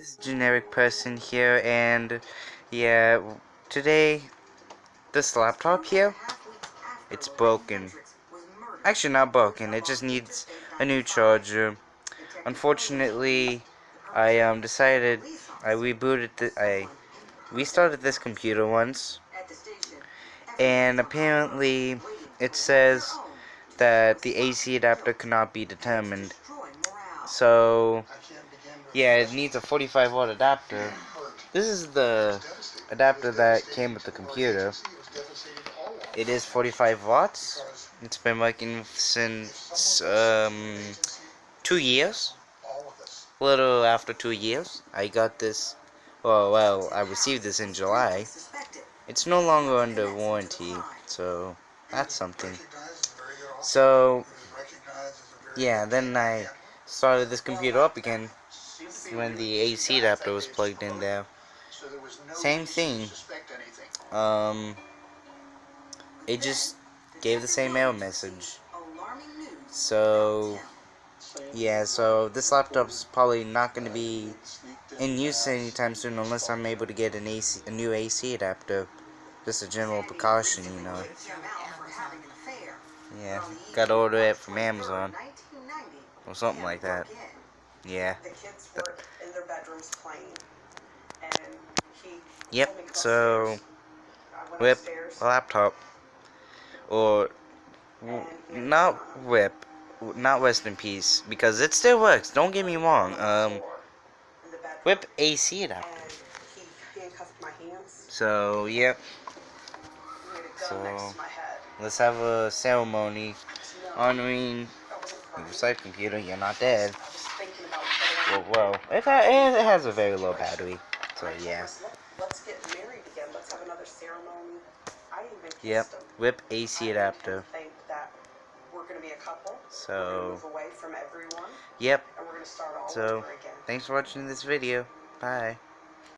this generic person here, and yeah, today, this laptop here, it's broken. Actually, not broken, it just needs a new charger. Unfortunately, I um, decided, I rebooted, the, I restarted this computer once, and apparently it says that the AC adapter cannot be determined. So, yeah, it needs a 45 watt adapter. This is the adapter that came with the computer. It is 45 watts. It's been working since um, two years. A little after two years. I got this, well, well, I received this in July. It's no longer under warranty, so that's something. So, yeah, then I started this computer up again when the AC adapter was plugged in there. Same thing. Um, it just gave the same error message. So, yeah, so this laptop's probably not going to be in use anytime soon unless I'm able to get an AC, a new AC adapter. Just a general precaution, you know. Yeah, gotta order it from Amazon. Or something like that. Yeah. the kids were in their bedrooms playing Yep, so, whip laptop. Or, not whip, not rest in peace, because it still works, don't get me wrong. Um, whip AC adapter. So, yep. So, let's have a ceremony honoring side computer. You're not dead. Well, well it, ha it has a very low battery. So, yeah. Let's get married again. Let's have another ceremony. I even Yep. Whip AC adapter. think that we're going to be a couple. So, Move away from everyone. yep. And we're going to start all So, over again. thanks for watching this video. Bye.